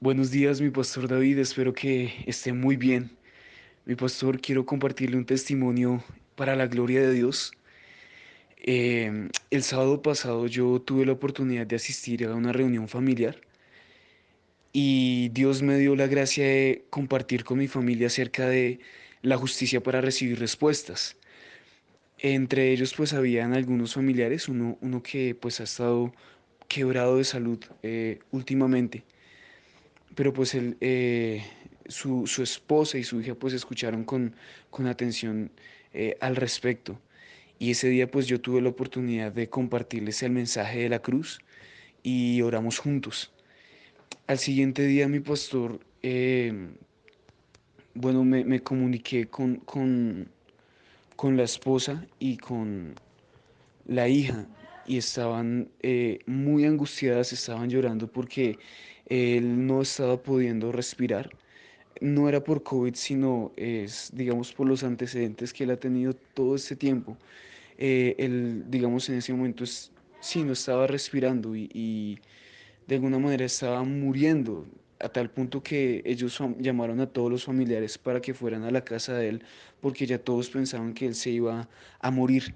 Buenos días, mi pastor David, espero que esté muy bien. Mi pastor, quiero compartirle un testimonio para la gloria de Dios. Eh, el sábado pasado yo tuve la oportunidad de asistir a una reunión familiar y Dios me dio la gracia de compartir con mi familia acerca de la justicia para recibir respuestas. Entre ellos pues habían algunos familiares, uno, uno que pues ha estado quebrado de salud eh, últimamente pero pues él, eh, su, su, esposa y su hija pues escucharon con, con atención eh, al respecto. Y ese día pues yo tuve la oportunidad de compartirles el mensaje de la cruz y oramos juntos. Al siguiente día mi pastor, eh, bueno, me, me comuniqué con, con, con, la esposa y con la hija y estaban muy angustiadas, estaban llorando porque él no estaba pudiendo respirar. No era por COVID, sino es, digamos, por los antecedentes que él ha tenido todo este tiempo. Eh, él, digamos, en ese momento es, sí, no estaba respirando y, y de alguna manera estaba muriendo, a tal punto que ellos llamaron a todos los familiares para que fueran a la casa de él, porque ya todos pensaban que él se iba a morir.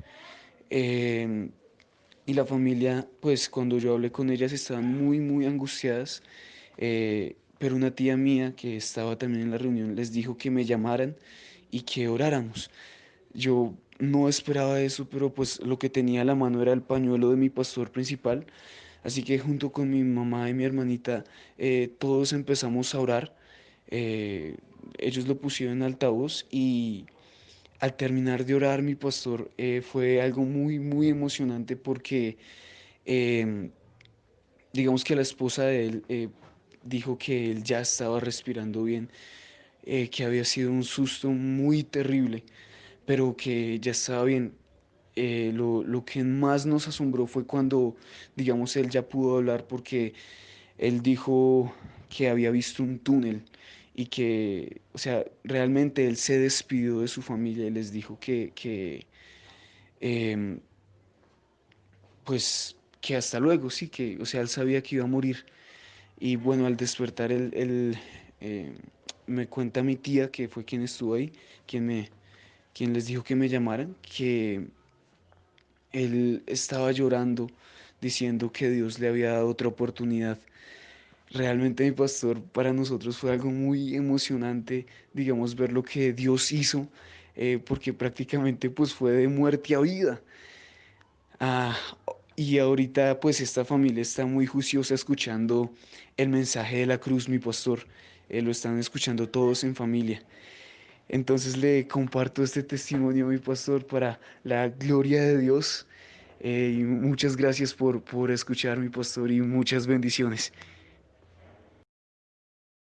Eh, y la familia, pues cuando yo hablé con ellas estaban muy, muy angustiadas, eh, pero una tía mía que estaba también en la reunión les dijo que me llamaran y que oráramos. Yo no esperaba eso, pero pues lo que tenía a la mano era el pañuelo de mi pastor principal, así que junto con mi mamá y mi hermanita eh, todos empezamos a orar. Eh, ellos lo pusieron en altavoz y al terminar de orar, mi pastor, eh, fue algo muy, muy emocionante porque em, digamos que la esposa de él eh, dijo que él ya estaba respirando bien, eh, que había sido un susto muy terrible, pero que ya estaba bien. Lo, lo, que más nos asombró fue cuando, digamos, él ya pudo hablar porque él dijo que había visto un túnel y que, o sea, realmente él se despidió de su familia y les dijo que, que em, pues, que hasta luego, sí, que, o sea, él sabía que iba a morir. Y bueno, al despertar, él, él em, me cuenta mi tía, que fue quien estuvo ahí, quien, me, quien les dijo que me llamaran, que él estaba llorando, diciendo que Dios le había dado otra oportunidad Realmente mi pastor para nosotros fue algo muy emocionante, digamos, ver lo que Dios hizo, eh, porque prácticamente pues fue de muerte a vida. Ah, y ahorita pues esta familia está muy juiciosa escuchando el mensaje de la cruz, mi pastor. Eh, lo están escuchando todos en familia. Entonces le comparto este testimonio, mi pastor, para la gloria de Dios. Eh, y muchas gracias por, por escuchar, mi pastor, y muchas bendiciones.